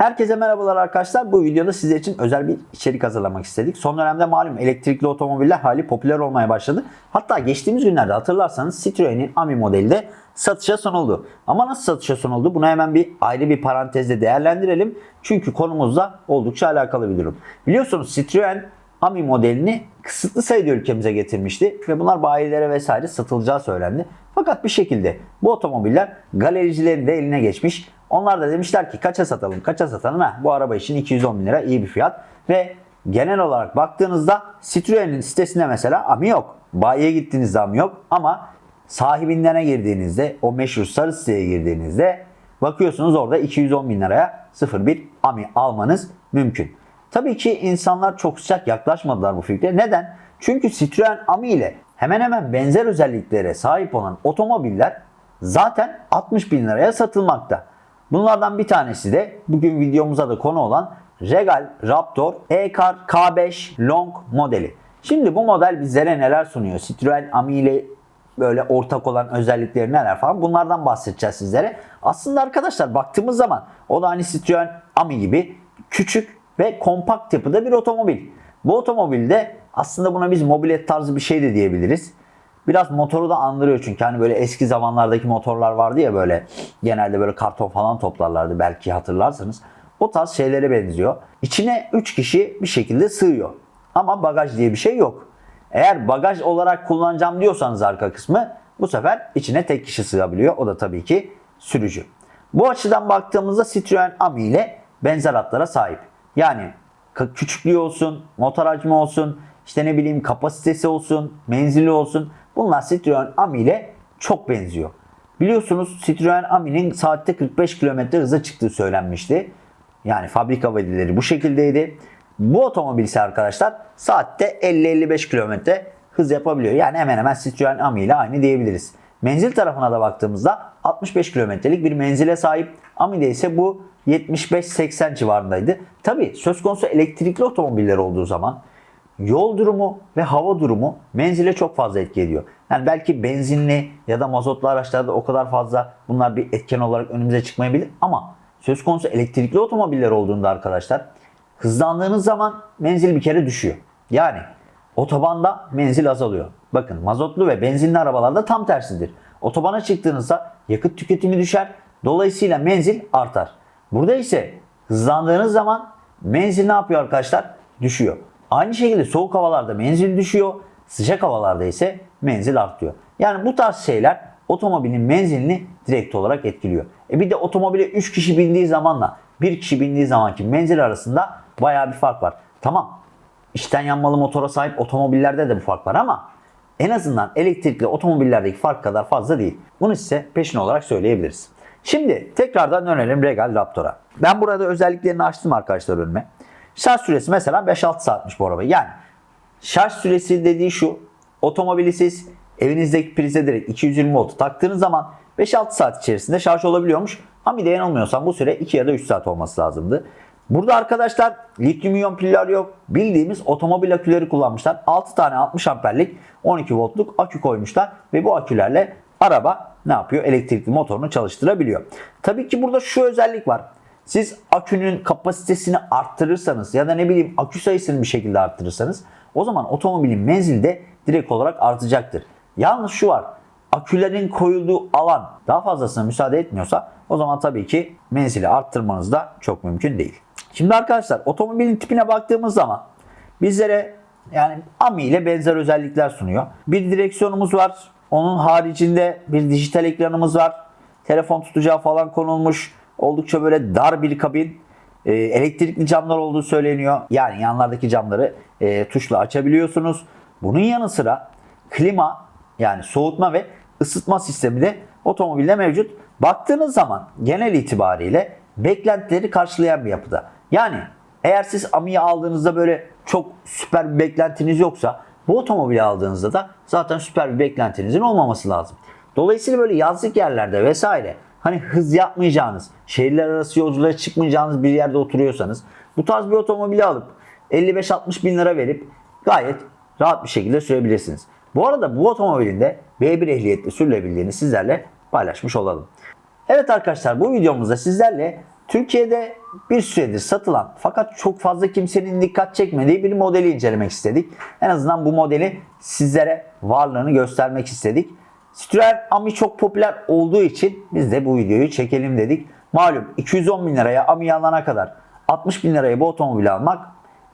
Herkese merhabalar arkadaşlar. Bu videoda sizler için özel bir içerik hazırlamak istedik. Son dönemde malum elektrikli otomobiller hali popüler olmaya başladı. Hatta geçtiğimiz günlerde hatırlarsanız Citroen'in Ami modeli de satışa sunuldu. Ama nasıl satışa sunuldu? Bunu hemen bir ayrı bir parantezde değerlendirelim. Çünkü konumuzla oldukça alakalı bir durum. Biliyorsunuz Citroen Ami modelini kısıtlı sayıda ülkemize getirmişti ve bunlar bayilere vesaire satılacağı söylendi. Fakat bir şekilde bu otomobiller galericilerin de eline geçmiş. Onlar da demişler ki kaça satalım kaça satalım ha bu araba için 210 bin lira iyi bir fiyat ve genel olarak baktığınızda Citroen'in sitesinde mesela AMI yok. Bayiye gittiğinizde AMI yok ama sahibinden girdiğinizde o meşhur sarı siteye girdiğinizde bakıyorsunuz orada 210 bin liraya 01 AMI almanız mümkün. Tabii ki insanlar çok sıcak yaklaşmadılar bu fikre. Neden? Çünkü Citroen Ami ile hemen hemen benzer özelliklere sahip olan otomobiller zaten 60 bin liraya satılmakta. Bunlardan bir tanesi de bugün videomuza da konu olan Regal Raptor E-Car K5 Long modeli. Şimdi bu model bizlere neler sunuyor? Citroen Ami ile böyle ortak olan özellikleri neler falan bunlardan bahsedeceğiz sizlere. Aslında arkadaşlar baktığımız zaman o da hani Citroen Ami gibi küçük ve kompakt yapıda bir otomobil. Bu otomobilde aslında buna biz mobilet tarzı bir şey de diyebiliriz. Biraz motoru da andırıyor çünkü hani böyle eski zamanlardaki motorlar vardı ya böyle genelde böyle karton falan toplarlardı belki hatırlarsınız. O tarz şeylere benziyor. İçine 3 kişi bir şekilde sığıyor. Ama bagaj diye bir şey yok. Eğer bagaj olarak kullanacağım diyorsanız arka kısmı bu sefer içine tek kişi sığabiliyor. O da tabii ki sürücü. Bu açıdan baktığımızda Citroen Ami ile benzer hatlara sahip. Yani küçüklüğü olsun, motor hacmi olsun, işte ne bileyim kapasitesi olsun, menzili olsun. Bunlar Citroen Ami ile çok benziyor. Biliyorsunuz Citroen Ami'nin saatte 45 km hıza çıktığı söylenmişti. Yani fabrika verileri bu şekildeydi. Bu otomobil ise arkadaşlar saatte 50-55 km hız yapabiliyor. Yani hemen hemen Citroen Ami ile aynı diyebiliriz. Menzil tarafına da baktığımızda 65 kilometrelik bir menzile sahip. Ami'de ise bu 75-80 civarındaydı. Tabi söz konusu elektrikli otomobiller olduğu zaman yol durumu ve hava durumu menzile çok fazla etki ediyor. Yani belki benzinli ya da mazotlu araçlarda o kadar fazla bunlar bir etken olarak önümüze çıkmayabilir ama söz konusu elektrikli otomobiller olduğunda arkadaşlar hızlandığınız zaman menzil bir kere düşüyor. Yani otobanda menzil azalıyor. Bakın mazotlu ve benzinli arabalarda tam tersidir. Otobana çıktığınızda yakıt tüketimi düşer. Dolayısıyla menzil artar. Burada ise hızlandığınız zaman menzil ne yapıyor arkadaşlar? Düşüyor. Aynı şekilde soğuk havalarda menzil düşüyor. Sıcak havalarda ise menzil artıyor. Yani bu tarz şeyler otomobilin menzilini direkt olarak etkiliyor. E bir de otomobile 3 kişi bindiği zamanla 1 kişi bindiği zamanki menzil arasında bayağı bir fark var. Tamam içten yanmalı motora sahip otomobillerde de bu fark var ama en azından elektrikli otomobillerdeki fark kadar fazla değil. Bunu size peşin olarak söyleyebiliriz. Şimdi tekrardan dönelim Regal Raptor'a. Ben burada özelliklerini açtım arkadaşlar önüme. Şarj süresi mesela 5-6 saatmiş bu araba. Yani şarj süresi dediği şu. Otomobili siz evinizdeki prize direkt 220 volt taktığınız zaman 5-6 saat içerisinde şarj olabiliyormuş. Ama bir de yanılmıyorsam bu süre 2 ya da 3 saat olması lazımdı. Burada arkadaşlar lityum iyon piller yok. Bildiğimiz otomobil aküleri kullanmışlar. 6 tane 60 amperlik 12 voltluk akü koymuşlar. Ve bu akülerle araba ne yapıyor? Elektrikli motorunu çalıştırabiliyor. Tabii ki burada şu özellik var. Siz akünün kapasitesini arttırırsanız ya da ne bileyim akü sayısını bir şekilde arttırırsanız o zaman otomobilin menzili de direkt olarak artacaktır. Yalnız şu var. Akülerin koyulduğu alan daha fazlasına müsaade etmiyorsa o zaman tabii ki menzili arttırmanız da çok mümkün değil. Şimdi arkadaşlar otomobilin tipine baktığımız zaman bizlere yani AMI ile benzer özellikler sunuyor. Bir direksiyonumuz var. Onun haricinde bir dijital ekranımız var. Telefon tutacağı falan konulmuş. Oldukça böyle dar bir kabin. Ee, elektrikli camlar olduğu söyleniyor. Yani yanlardaki camları e, tuşla açabiliyorsunuz. Bunun yanı sıra klima yani soğutma ve ısıtma sistemi de otomobilde mevcut. Baktığınız zaman genel itibariyle beklentileri karşılayan bir yapıda. Yani eğer siz Ami'yi aldığınızda böyle çok süper bir beklentiniz yoksa bu otomobili aldığınızda da zaten süper bir beklentinizin olmaması lazım. Dolayısıyla böyle yazlık yerlerde vesaire hani hız yapmayacağınız, şehirler arası yolculuğa çıkmayacağınız bir yerde oturuyorsanız bu tarz bir otomobili alıp 55-60 bin lira verip gayet rahat bir şekilde sürebilirsiniz. Bu arada bu otomobilin de B1 ehliyetle sürülebildiğini sizlerle paylaşmış olalım. Evet arkadaşlar bu videomuzda sizlerle Türkiye'de bir süredir satılan fakat çok fazla kimsenin dikkat çekmediği bir modeli incelemek istedik. En azından bu modeli sizlere varlığını göstermek istedik. Citroen Ami çok popüler olduğu için biz de bu videoyu çekelim dedik. Malum 210 bin liraya Ami alana kadar 60 bin liraya bu otomobili almak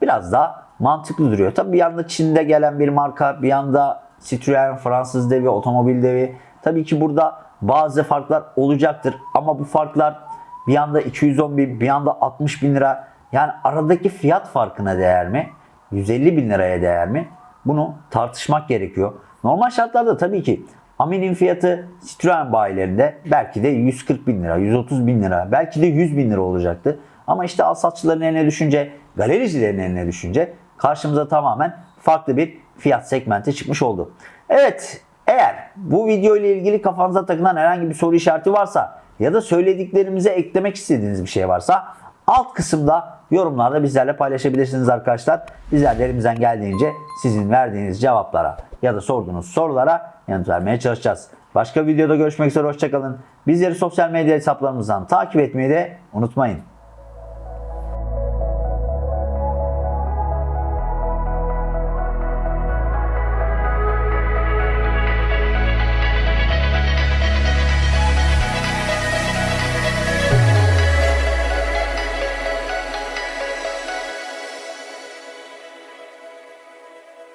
biraz daha mantıklı duruyor. Tabi bir yanda Çin'de gelen bir marka, bir yanda Citroen Fransız devi, otomobil devi. Tabii ki burada bazı farklar olacaktır ama bu farklar bir yanda 210 bin, bir yanda 60 bin lira. Yani aradaki fiyat farkına değer mi? 150 bin liraya değer mi? Bunu tartışmak gerekiyor. Normal şartlarda tabii ki Amin'in fiyatı Citroen bayilerinde belki de 140 bin lira, 130 bin lira, belki de 100 bin lira olacaktı. Ama işte alsatçıların eline düşünce, galericilerin eline düşünce karşımıza tamamen farklı bir fiyat segmenti çıkmış oldu. Evet, eğer bu video ile ilgili kafanıza takılan herhangi bir soru işareti varsa ya da söylediklerimize eklemek istediğiniz bir şey varsa alt kısımda yorumlarda bizlerle paylaşabilirsiniz arkadaşlar. Bizler de elimizden geldiğince sizin verdiğiniz cevaplara ya da sorduğunuz sorulara yanıt vermeye çalışacağız. Başka videoda görüşmek üzere hoşçakalın. Bizleri sosyal medya hesaplarımızdan takip etmeyi de unutmayın.